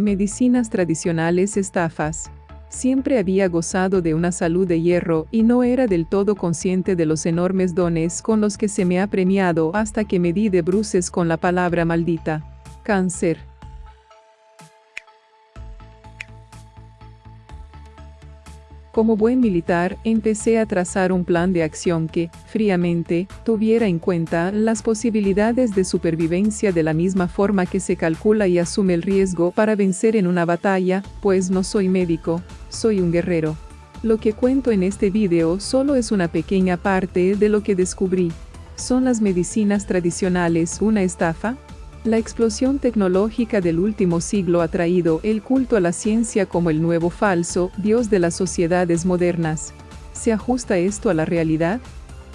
Medicinas tradicionales estafas. Siempre había gozado de una salud de hierro y no era del todo consciente de los enormes dones con los que se me ha premiado hasta que me di de bruces con la palabra maldita. Cáncer. Como buen militar, empecé a trazar un plan de acción que, fríamente, tuviera en cuenta las posibilidades de supervivencia de la misma forma que se calcula y asume el riesgo para vencer en una batalla, pues no soy médico, soy un guerrero. Lo que cuento en este video solo es una pequeña parte de lo que descubrí. ¿Son las medicinas tradicionales una estafa? La explosión tecnológica del último siglo ha traído el culto a la ciencia como el nuevo falso Dios de las sociedades modernas. ¿Se ajusta esto a la realidad?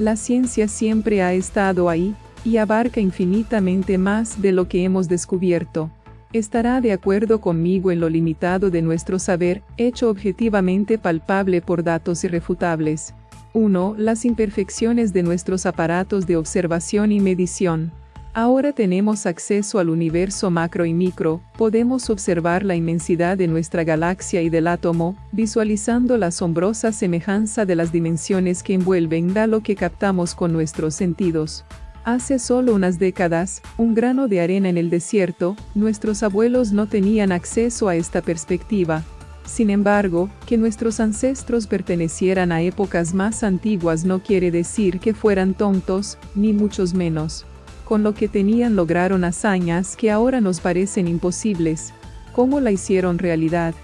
La ciencia siempre ha estado ahí, y abarca infinitamente más de lo que hemos descubierto. Estará de acuerdo conmigo en lo limitado de nuestro saber, hecho objetivamente palpable por datos irrefutables. 1. Las imperfecciones de nuestros aparatos de observación y medición. Ahora tenemos acceso al universo macro y micro, podemos observar la inmensidad de nuestra galaxia y del átomo, visualizando la asombrosa semejanza de las dimensiones que envuelven da lo que captamos con nuestros sentidos. Hace solo unas décadas, un grano de arena en el desierto, nuestros abuelos no tenían acceso a esta perspectiva. Sin embargo, que nuestros ancestros pertenecieran a épocas más antiguas no quiere decir que fueran tontos, ni muchos menos con lo que tenían lograron hazañas que ahora nos parecen imposibles. ¿Cómo la hicieron realidad?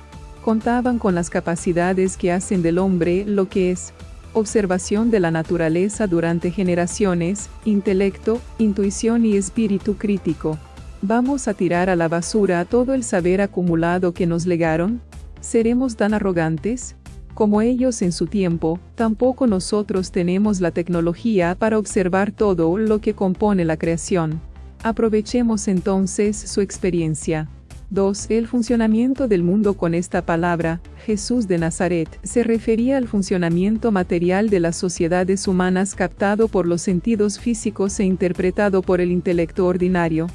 Contaban con las capacidades que hacen del hombre lo que es, observación de la naturaleza durante generaciones, intelecto, intuición y espíritu crítico. ¿Vamos a tirar a la basura todo el saber acumulado que nos legaron? ¿Seremos tan arrogantes? Como ellos en su tiempo, tampoco nosotros tenemos la tecnología para observar todo lo que compone la creación. Aprovechemos entonces su experiencia. 2. El funcionamiento del mundo con esta palabra, Jesús de Nazaret, se refería al funcionamiento material de las sociedades humanas captado por los sentidos físicos e interpretado por el intelecto ordinario.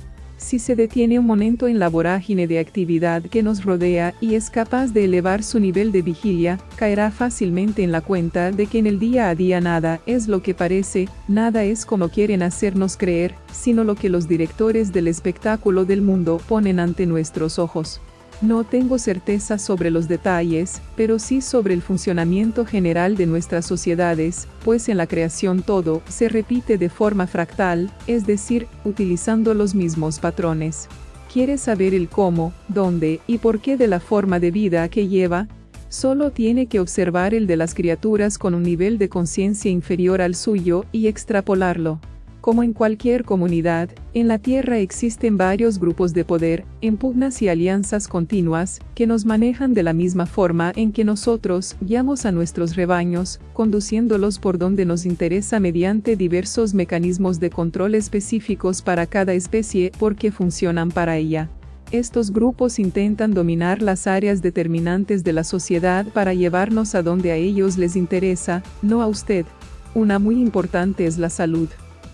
Si se detiene un momento en la vorágine de actividad que nos rodea y es capaz de elevar su nivel de vigilia, caerá fácilmente en la cuenta de que en el día a día nada es lo que parece, nada es como quieren hacernos creer, sino lo que los directores del espectáculo del mundo ponen ante nuestros ojos. No tengo certeza sobre los detalles, pero sí sobre el funcionamiento general de nuestras sociedades, pues en la creación todo se repite de forma fractal, es decir, utilizando los mismos patrones. ¿Quieres saber el cómo, dónde y por qué de la forma de vida que lleva? Solo tiene que observar el de las criaturas con un nivel de conciencia inferior al suyo y extrapolarlo. Como en cualquier comunidad, en la Tierra existen varios grupos de poder, en pugnas y alianzas continuas, que nos manejan de la misma forma en que nosotros guiamos a nuestros rebaños, conduciéndolos por donde nos interesa mediante diversos mecanismos de control específicos para cada especie porque funcionan para ella. Estos grupos intentan dominar las áreas determinantes de la sociedad para llevarnos a donde a ellos les interesa, no a usted. Una muy importante es la salud.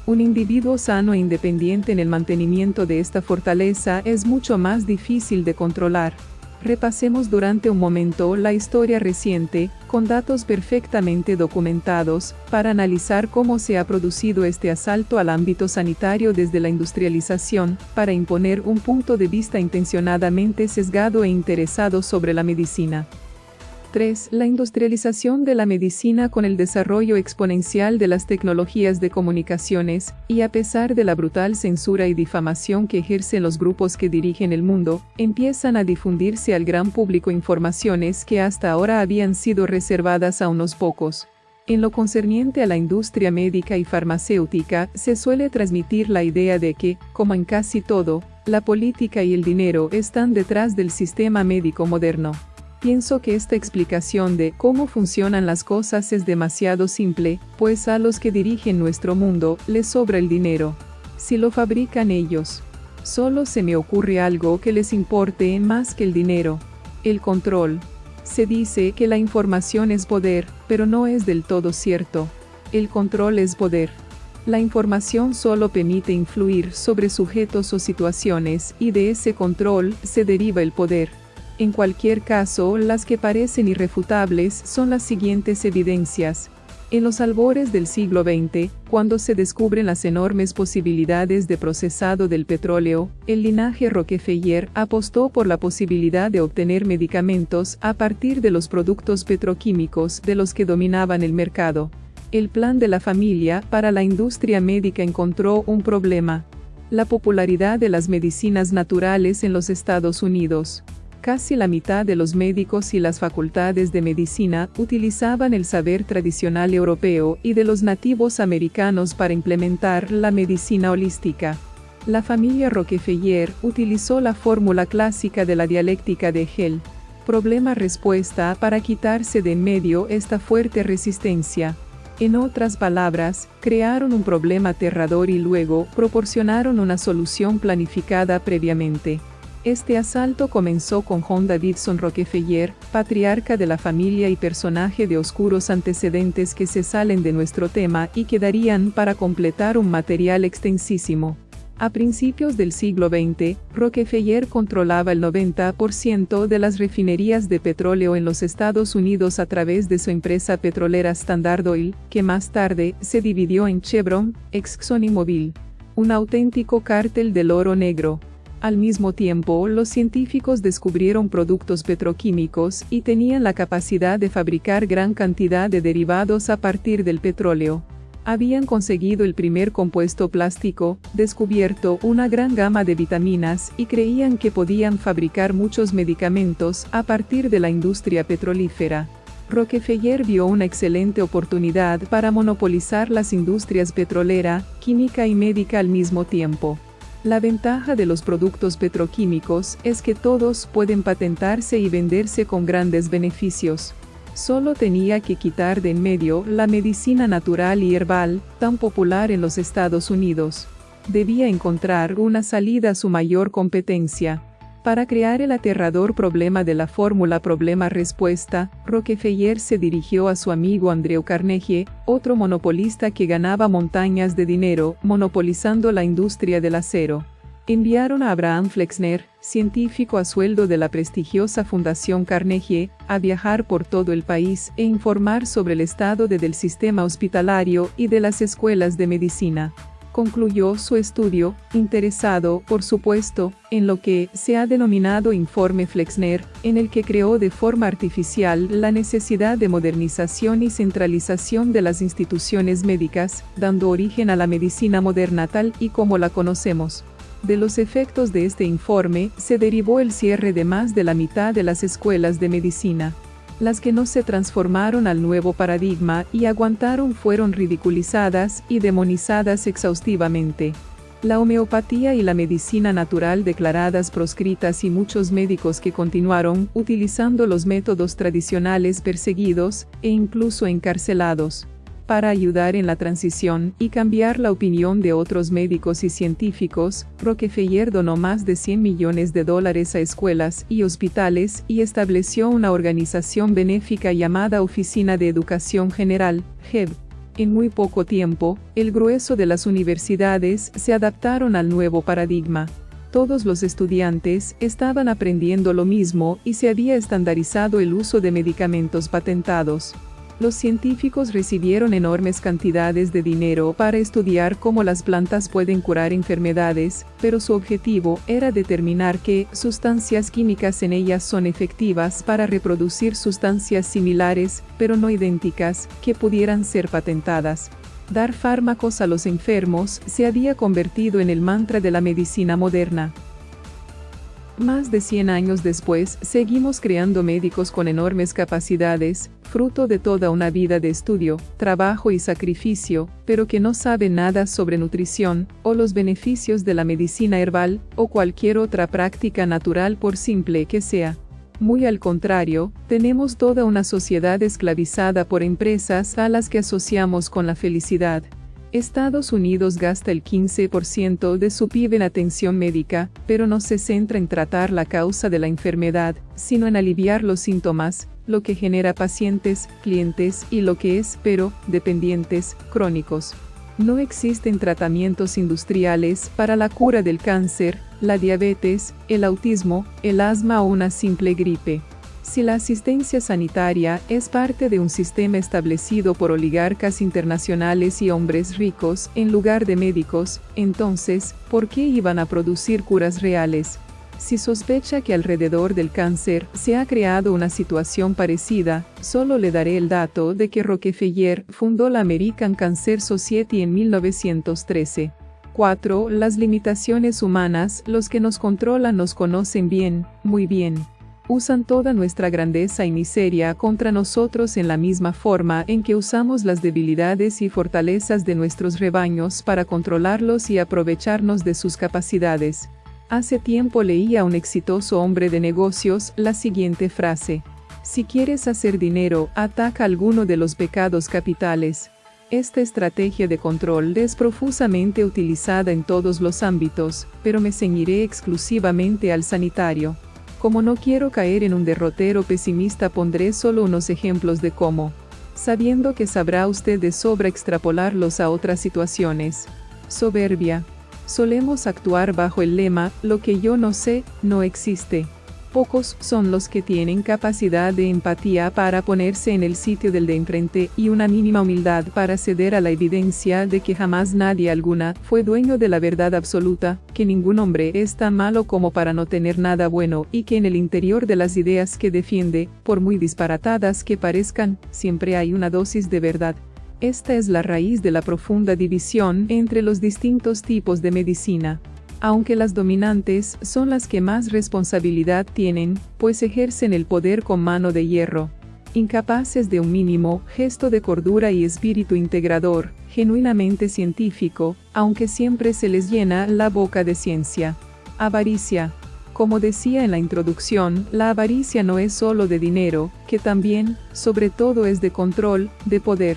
Un individuo sano e independiente en el mantenimiento de esta fortaleza es mucho más difícil de controlar. Repasemos durante un momento la historia reciente, con datos perfectamente documentados, para analizar cómo se ha producido este asalto al ámbito sanitario desde la industrialización, para imponer un punto de vista intencionadamente sesgado e interesado sobre la medicina. 3. La industrialización de la medicina con el desarrollo exponencial de las tecnologías de comunicaciones, y a pesar de la brutal censura y difamación que ejercen los grupos que dirigen el mundo, empiezan a difundirse al gran público informaciones que hasta ahora habían sido reservadas a unos pocos. En lo concerniente a la industria médica y farmacéutica, se suele transmitir la idea de que, como en casi todo, la política y el dinero están detrás del sistema médico moderno. Pienso que esta explicación de cómo funcionan las cosas es demasiado simple, pues a los que dirigen nuestro mundo les sobra el dinero. Si lo fabrican ellos. Solo se me ocurre algo que les importe más que el dinero. El control. Se dice que la información es poder, pero no es del todo cierto. El control es poder. La información solo permite influir sobre sujetos o situaciones y de ese control se deriva el poder. En cualquier caso, las que parecen irrefutables son las siguientes evidencias. En los albores del siglo XX, cuando se descubren las enormes posibilidades de procesado del petróleo, el linaje Rockefeller apostó por la posibilidad de obtener medicamentos a partir de los productos petroquímicos de los que dominaban el mercado. El plan de la familia para la industria médica encontró un problema. La popularidad de las medicinas naturales en los Estados Unidos. Casi la mitad de los médicos y las facultades de medicina utilizaban el saber tradicional europeo y de los nativos americanos para implementar la medicina holística. La familia Rockefeller utilizó la fórmula clásica de la dialéctica de Hell. Problema-respuesta para quitarse de en medio esta fuerte resistencia. En otras palabras, crearon un problema aterrador y luego proporcionaron una solución planificada previamente. Este asalto comenzó con John Davidson Rockefeller, patriarca de la familia y personaje de oscuros antecedentes que se salen de nuestro tema y quedarían para completar un material extensísimo. A principios del siglo XX, Rockefeller controlaba el 90% de las refinerías de petróleo en los Estados Unidos a través de su empresa petrolera Standard Oil, que más tarde se dividió en Chevron, Exxon y Mobil. Un auténtico cártel del oro negro. Al mismo tiempo, los científicos descubrieron productos petroquímicos y tenían la capacidad de fabricar gran cantidad de derivados a partir del petróleo. Habían conseguido el primer compuesto plástico, descubierto una gran gama de vitaminas y creían que podían fabricar muchos medicamentos a partir de la industria petrolífera. Rockefeller vio una excelente oportunidad para monopolizar las industrias petrolera, química y médica al mismo tiempo. La ventaja de los productos petroquímicos es que todos pueden patentarse y venderse con grandes beneficios. Solo tenía que quitar de en medio la medicina natural y herbal, tan popular en los Estados Unidos. Debía encontrar una salida a su mayor competencia. Para crear el aterrador problema de la fórmula problema-respuesta, Rockefeller se dirigió a su amigo Andrew Carnegie, otro monopolista que ganaba montañas de dinero, monopolizando la industria del acero. Enviaron a Abraham Flexner, científico a sueldo de la prestigiosa Fundación Carnegie, a viajar por todo el país e informar sobre el estado del sistema hospitalario y de las escuelas de medicina concluyó su estudio, interesado, por supuesto, en lo que se ha denominado Informe Flexner, en el que creó de forma artificial la necesidad de modernización y centralización de las instituciones médicas, dando origen a la medicina moderna tal y como la conocemos. De los efectos de este informe se derivó el cierre de más de la mitad de las escuelas de medicina. Las que no se transformaron al nuevo paradigma y aguantaron fueron ridiculizadas y demonizadas exhaustivamente. La homeopatía y la medicina natural declaradas proscritas y muchos médicos que continuaron utilizando los métodos tradicionales perseguidos e incluso encarcelados para ayudar en la transición y cambiar la opinión de otros médicos y científicos, Rockefeller donó más de 100 millones de dólares a escuelas y hospitales y estableció una organización benéfica llamada Oficina de Educación General, HEB. En muy poco tiempo, el grueso de las universidades se adaptaron al nuevo paradigma. Todos los estudiantes estaban aprendiendo lo mismo y se había estandarizado el uso de medicamentos patentados los científicos recibieron enormes cantidades de dinero para estudiar cómo las plantas pueden curar enfermedades, pero su objetivo era determinar qué sustancias químicas en ellas son efectivas para reproducir sustancias similares, pero no idénticas, que pudieran ser patentadas. Dar fármacos a los enfermos se había convertido en el mantra de la medicina moderna. Más de 100 años después, seguimos creando médicos con enormes capacidades, fruto de toda una vida de estudio, trabajo y sacrificio, pero que no saben nada sobre nutrición, o los beneficios de la medicina herbal, o cualquier otra práctica natural por simple que sea. Muy al contrario, tenemos toda una sociedad esclavizada por empresas a las que asociamos con la felicidad, Estados Unidos gasta el 15% de su PIB en atención médica, pero no se centra en tratar la causa de la enfermedad, sino en aliviar los síntomas, lo que genera pacientes, clientes y lo que es, pero, dependientes, crónicos. no existen tratamientos industriales para la cura del cáncer, la diabetes, el autismo, el asma o una simple gripe. Si la asistencia sanitaria es parte de un sistema establecido por oligarcas internacionales y hombres ricos en lugar de médicos, entonces, ¿por qué iban a producir curas reales? Si sospecha que alrededor del cáncer se ha creado una situación parecida, solo le daré el dato de que Rockefeller fundó la American Cancer Society en 1913. 4. Las limitaciones humanas, los que nos controlan nos conocen bien, muy bien. Usan toda nuestra grandeza y miseria contra nosotros en la misma forma en que usamos las debilidades y fortalezas de nuestros rebaños para controlarlos y aprovecharnos de sus capacidades. Hace tiempo leí a un exitoso hombre de negocios la siguiente frase. Si quieres hacer dinero, ataca alguno de los pecados capitales. Esta estrategia de control es profusamente utilizada en todos los ámbitos, pero me ceñiré exclusivamente al sanitario. Como no quiero caer en un derrotero pesimista pondré solo unos ejemplos de cómo, sabiendo que sabrá usted de sobra extrapolarlos a otras situaciones. Soberbia, Solemos actuar bajo el lema, lo que yo no sé, no existe. Pocos son los que tienen capacidad de empatía para ponerse en el sitio del de enfrente y una mínima humildad para ceder a la evidencia de que jamás nadie alguna fue dueño de la verdad absoluta, que ningún hombre es tan malo como para no tener nada bueno y que en el interior de las ideas que defiende, por muy disparatadas que parezcan, siempre hay una dosis de verdad. Esta es la raíz de la profunda división entre los distintos tipos de medicina. Aunque las dominantes son las que más responsabilidad tienen, pues ejercen el poder con mano de hierro. Incapaces de un mínimo gesto de cordura y espíritu integrador, genuinamente científico, aunque siempre se les llena la boca de ciencia. Avaricia. Como decía en la introducción, la avaricia no es solo de dinero, que también, sobre todo es de control, de poder.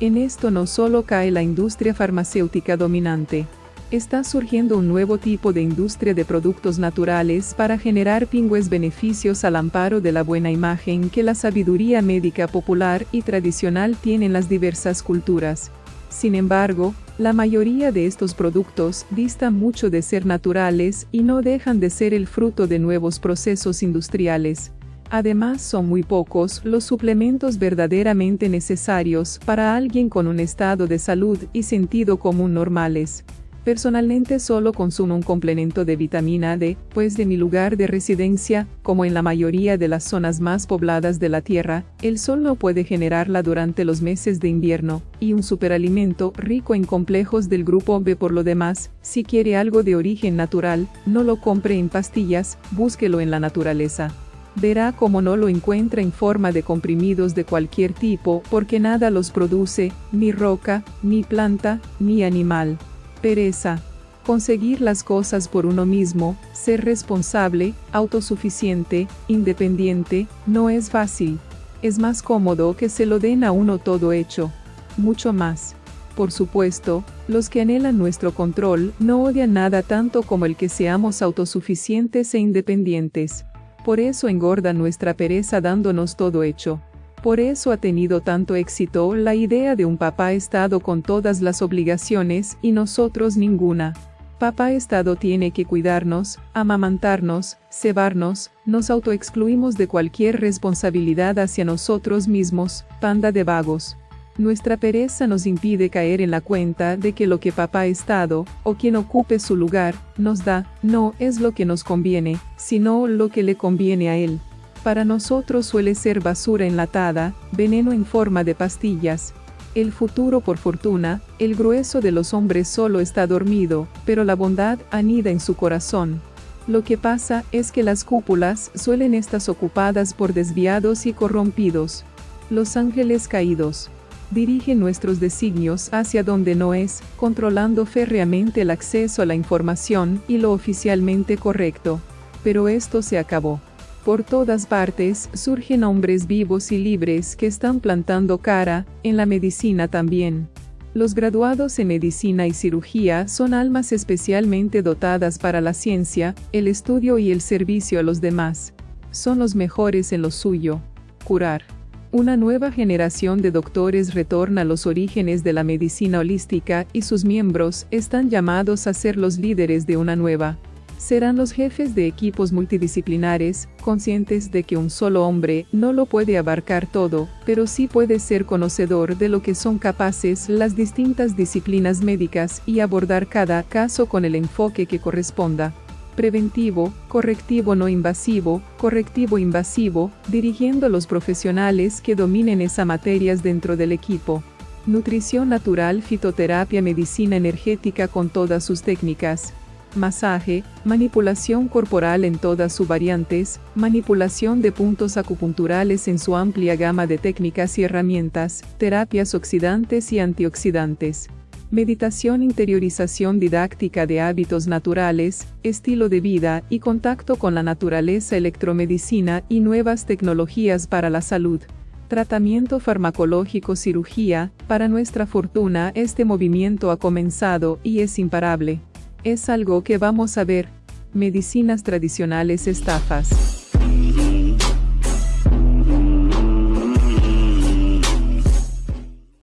En esto no solo cae la industria farmacéutica dominante. Está surgiendo un nuevo tipo de industria de productos naturales para generar pingües beneficios al amparo de la buena imagen que la sabiduría médica popular y tradicional tiene en las diversas culturas. Sin embargo, la mayoría de estos productos distan mucho de ser naturales y no dejan de ser el fruto de nuevos procesos industriales. Además son muy pocos los suplementos verdaderamente necesarios para alguien con un estado de salud y sentido común normales. Personalmente solo consumo un complemento de vitamina D, pues de mi lugar de residencia, como en la mayoría de las zonas más pobladas de la Tierra, el sol no puede generarla durante los meses de invierno, y un superalimento rico en complejos del grupo B por lo demás, si quiere algo de origen natural, no lo compre en pastillas, búsquelo en la naturaleza verá cómo no lo encuentra en forma de comprimidos de cualquier tipo porque nada los produce, ni roca, ni planta, ni animal. Pereza. Conseguir las cosas por uno mismo, ser responsable, autosuficiente, independiente, no es fácil. Es más cómodo que se lo den a uno todo hecho. Mucho más. Por supuesto, los que anhelan nuestro control no odian nada tanto como el que seamos autosuficientes e independientes. Por eso engorda nuestra pereza dándonos todo hecho. Por eso ha tenido tanto éxito la idea de un papá Estado con todas las obligaciones y nosotros ninguna. Papá Estado tiene que cuidarnos, amamantarnos, cebarnos, nos autoexcluimos de cualquier responsabilidad hacia nosotros mismos, panda de vagos. Nuestra pereza nos impide caer en la cuenta de que lo que papá Estado, o quien ocupe su lugar, nos da, no es lo que nos conviene, sino lo que le conviene a él. Para nosotros suele ser basura enlatada, veneno en forma de pastillas. El futuro por fortuna, el grueso de los hombres solo está dormido, pero la bondad anida en su corazón. Lo que pasa es que las cúpulas suelen estar ocupadas por desviados y corrompidos. Los ángeles caídos dirige nuestros designios hacia donde no es, controlando férreamente el acceso a la información y lo oficialmente correcto. Pero esto se acabó. Por todas partes surgen hombres vivos y libres que están plantando cara, en la medicina también. Los graduados en medicina y cirugía son almas especialmente dotadas para la ciencia, el estudio y el servicio a los demás. Son los mejores en lo suyo. Curar. Una nueva generación de doctores retorna a los orígenes de la medicina holística y sus miembros están llamados a ser los líderes de una nueva. Serán los jefes de equipos multidisciplinares, conscientes de que un solo hombre no lo puede abarcar todo, pero sí puede ser conocedor de lo que son capaces las distintas disciplinas médicas y abordar cada caso con el enfoque que corresponda preventivo, correctivo no invasivo, correctivo invasivo, dirigiendo a los profesionales que dominen esas materias dentro del equipo. Nutrición natural, fitoterapia, medicina energética con todas sus técnicas. Masaje, manipulación corporal en todas sus variantes, manipulación de puntos acupunturales en su amplia gama de técnicas y herramientas, terapias oxidantes y antioxidantes meditación, interiorización didáctica de hábitos naturales, estilo de vida y contacto con la naturaleza, electromedicina y nuevas tecnologías para la salud. Tratamiento farmacológico, cirugía, para nuestra fortuna este movimiento ha comenzado y es imparable. Es algo que vamos a ver. Medicinas tradicionales estafas.